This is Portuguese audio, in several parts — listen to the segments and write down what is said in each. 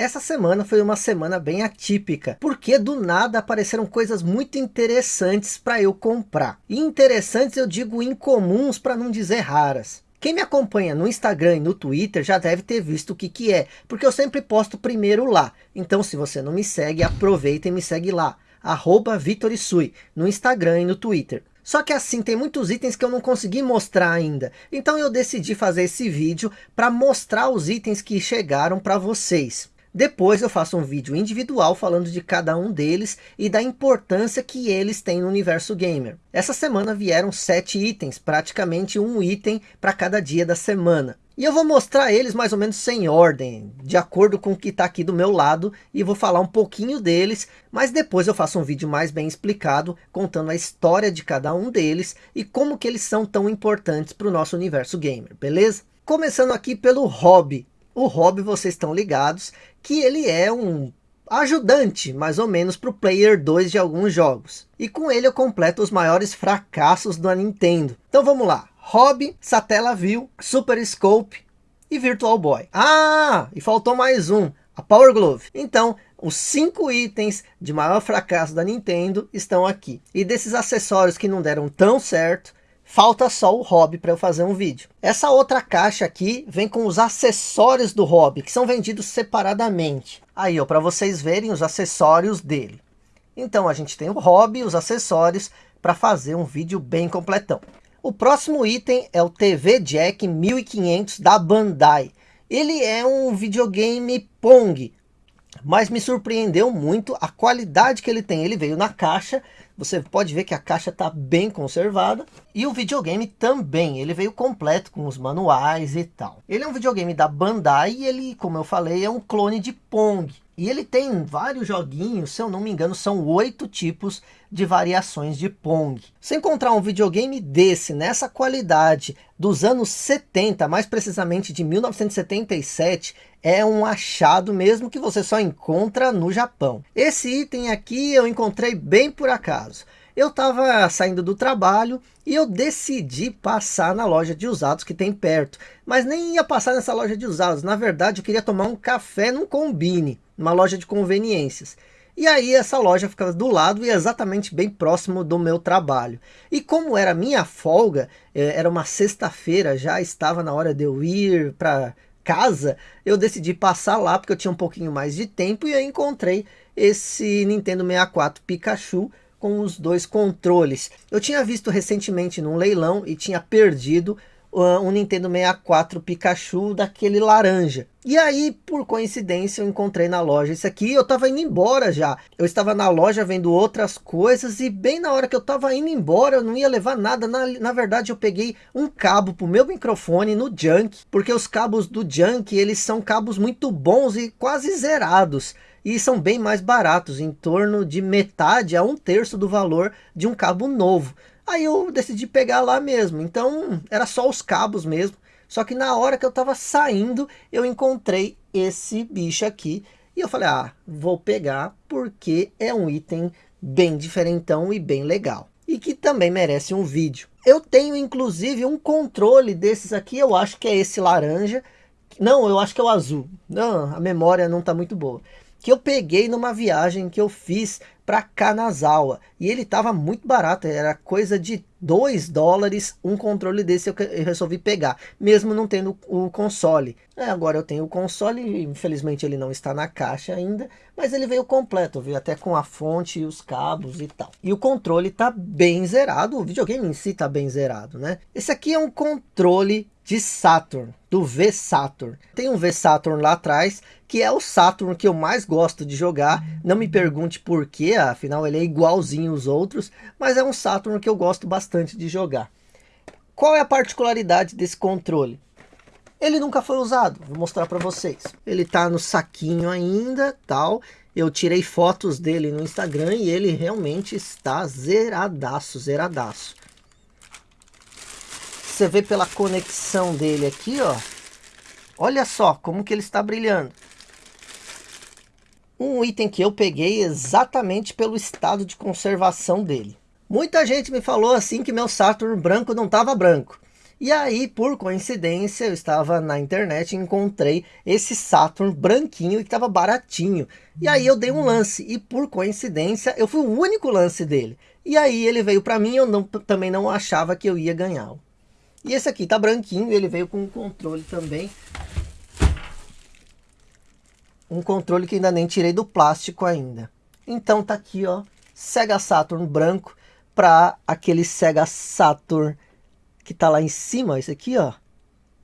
Essa semana foi uma semana bem atípica, porque do nada apareceram coisas muito interessantes para eu comprar. Interessantes eu digo incomuns para não dizer raras. Quem me acompanha no Instagram e no Twitter já deve ter visto o que que é, porque eu sempre posto primeiro lá. Então se você não me segue, aproveita e me segue lá, arroba Vitorisui, no Instagram e no Twitter. Só que assim, tem muitos itens que eu não consegui mostrar ainda. Então eu decidi fazer esse vídeo para mostrar os itens que chegaram para vocês. Depois eu faço um vídeo individual falando de cada um deles e da importância que eles têm no universo gamer. Essa semana vieram sete itens, praticamente um item para cada dia da semana. E eu vou mostrar eles mais ou menos sem ordem, de acordo com o que está aqui do meu lado, e vou falar um pouquinho deles, mas depois eu faço um vídeo mais bem explicado, contando a história de cada um deles, e como que eles são tão importantes para o nosso universo gamer, beleza? Começando aqui pelo hobby. O hobby, vocês estão ligados, que ele é um ajudante, mais ou menos, para o Player 2 de alguns jogos. E com ele eu completo os maiores fracassos da Nintendo. Então vamos lá. Hobby, Satellaview, Super Scope e Virtual Boy. Ah, e faltou mais um, a Power Glove. Então, os cinco itens de maior fracasso da Nintendo estão aqui. E desses acessórios que não deram tão certo, falta só o hobby para eu fazer um vídeo. Essa outra caixa aqui vem com os acessórios do hobby, que são vendidos separadamente. Aí, ó, para vocês verem os acessórios dele. Então, a gente tem o hobby, os acessórios, para fazer um vídeo bem completão. O próximo item é o TV Jack 1500 da Bandai. Ele é um videogame Pong, mas me surpreendeu muito a qualidade que ele tem. Ele veio na caixa, você pode ver que a caixa está bem conservada. E o videogame também, ele veio completo com os manuais e tal. Ele é um videogame da Bandai e ele, como eu falei, é um clone de Pong. E ele tem vários joguinhos, se eu não me engano, são oito tipos de variações de Pong. Se encontrar um videogame desse, nessa qualidade, dos anos 70, mais precisamente de 1977, é um achado mesmo que você só encontra no Japão. Esse item aqui eu encontrei bem por acaso. Eu estava saindo do trabalho e eu decidi passar na loja de usados que tem perto. Mas nem ia passar nessa loja de usados. Na verdade, eu queria tomar um café num combine, numa loja de conveniências. E aí essa loja ficava do lado e exatamente bem próximo do meu trabalho. E como era minha folga, eh, era uma sexta-feira, já estava na hora de eu ir para casa, eu decidi passar lá porque eu tinha um pouquinho mais de tempo e eu encontrei esse Nintendo 64 Pikachu com os dois controles. Eu tinha visto recentemente num leilão e tinha perdido uh, um Nintendo 64 Pikachu daquele laranja. E aí, por coincidência, eu encontrei na loja esse aqui. Eu estava indo embora já. Eu estava na loja vendo outras coisas e bem na hora que eu estava indo embora, eu não ia levar nada. Na, na verdade, eu peguei um cabo para o meu microfone no Junk, porque os cabos do Junk, eles são cabos muito bons e quase zerados e são bem mais baratos, em torno de metade a um terço do valor de um cabo novo. Aí eu decidi pegar lá mesmo, então era só os cabos mesmo. Só que na hora que eu estava saindo, eu encontrei esse bicho aqui. E eu falei, ah, vou pegar porque é um item bem diferentão e bem legal. E que também merece um vídeo. Eu tenho inclusive um controle desses aqui, eu acho que é esse laranja. Não, eu acho que é o azul. Não, a memória não está muito boa que eu peguei numa viagem que eu fiz para Kanazawa. E ele estava muito barato, era coisa de 2 dólares um controle desse eu, resolvi pegar, mesmo não tendo o console. É, agora eu tenho o console, infelizmente ele não está na caixa ainda, mas ele veio completo, veio até com a fonte e os cabos e tal. E o controle está bem zerado, o videogame em si está bem zerado, né? Esse aqui é um controle de Saturn, do V-Saturn. Tem um V-Saturn lá atrás, que é o Saturn que eu mais gosto de jogar. Não me pergunte por quê, afinal ele é igualzinho os outros, mas é um Saturn que eu gosto bastante de jogar. Qual é a particularidade desse controle? Ele nunca foi usado, vou mostrar para vocês. Ele tá no saquinho ainda, tal. Eu tirei fotos dele no Instagram e ele realmente está zeradaço, zeradaço você vê pela conexão dele aqui, ó. Olha só como que ele está brilhando. Um item que eu peguei exatamente pelo estado de conservação dele. Muita gente me falou assim que meu Saturn branco não estava branco. E aí, por coincidência, eu estava na internet e encontrei esse Saturn branquinho que estava baratinho. E aí eu dei um lance e por coincidência eu fui o único lance dele. E aí ele veio para mim, eu não, também não achava que eu ia ganhar. E esse aqui tá branquinho, ele veio com um controle também. Um controle que ainda nem tirei do plástico ainda. Então tá aqui, ó, Sega Saturn branco para aquele Sega Saturn que tá lá em cima, esse aqui, ó,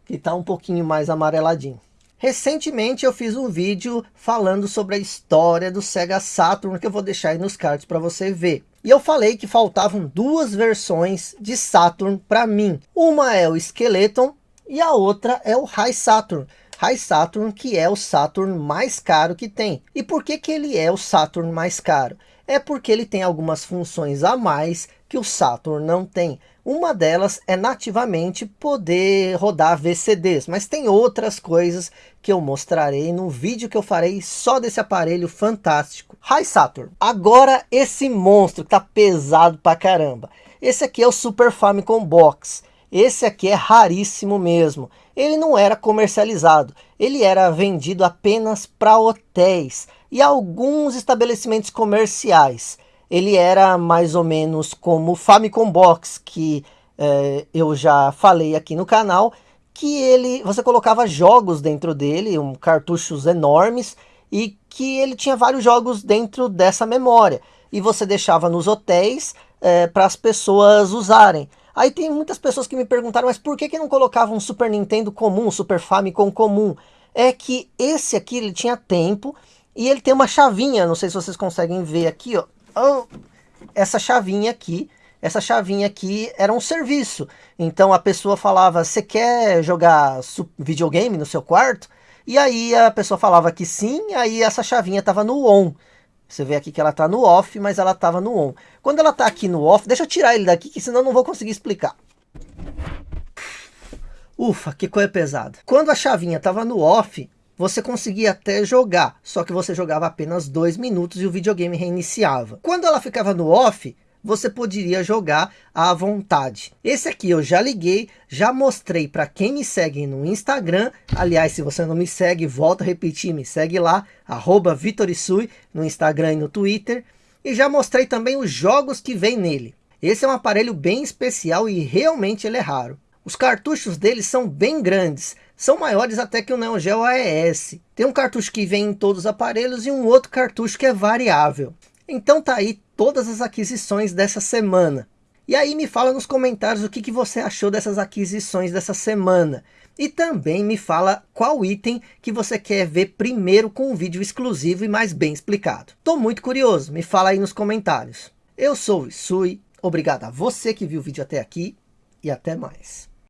que tá um pouquinho mais amareladinho. Recentemente eu fiz um vídeo falando sobre a história do Sega Saturn, que eu vou deixar aí nos cards para você ver. E eu falei que faltavam duas versões de Saturn para mim. Uma é o Skeleton e a outra é o High Saturn. High Saturn, que é o Saturn mais caro que tem. E por que, que ele é o Saturn mais caro? É porque ele tem algumas funções a mais que o Saturn não tem. Uma delas é nativamente poder rodar VCDs, mas tem outras coisas que eu mostrarei no vídeo que eu farei só desse aparelho fantástico. Hi Saturn, agora esse monstro que tá pesado pra caramba. Esse aqui é o Super Famicom Box. Esse aqui é raríssimo mesmo. Ele não era comercializado, ele era vendido apenas para hotéis e alguns estabelecimentos comerciais ele era mais ou menos como o Famicom Box, que é, eu já falei aqui no canal, que ele, você colocava jogos dentro dele, um, cartuchos enormes, e que ele tinha vários jogos dentro dessa memória. E você deixava nos hotéis é, para as pessoas usarem. Aí tem muitas pessoas que me perguntaram, mas por que, que não colocava um Super Nintendo comum, um Super Famicom comum? É que esse aqui ele tinha tempo e ele tem uma chavinha, não sei se vocês conseguem ver aqui, ó essa chavinha aqui, essa chavinha aqui era um serviço. Então a pessoa falava, você quer jogar videogame no seu quarto? E aí a pessoa falava que sim, aí essa chavinha estava no on. Você vê aqui que ela está no off, mas ela estava no on. Quando ela está aqui no off, deixa eu tirar ele daqui, que senão eu não vou conseguir explicar. Ufa, que coisa pesada. Quando a chavinha estava no off, você conseguia até jogar, só que você jogava apenas dois minutos e o videogame reiniciava. Quando ela ficava no off, você poderia jogar à vontade. Esse aqui eu já liguei, já mostrei para quem me segue no Instagram. Aliás, se você não me segue, volta a repetir, me segue lá, arroba Vitorisui, no Instagram e no Twitter. E já mostrei também os jogos que vem nele. Esse é um aparelho bem especial e realmente ele é raro. Os cartuchos dele são bem grandes, são maiores até que o Neo Geo AES. Tem um cartucho que vem em todos os aparelhos e um outro cartucho que é variável. Então tá aí todas as aquisições dessa semana. E aí me fala nos comentários o que, que você achou dessas aquisições dessa semana. E também me fala qual item que você quer ver primeiro com um vídeo exclusivo e mais bem explicado. Estou muito curioso, me fala aí nos comentários. Eu sou o Isui, obrigado a você que viu o vídeo até aqui e até mais.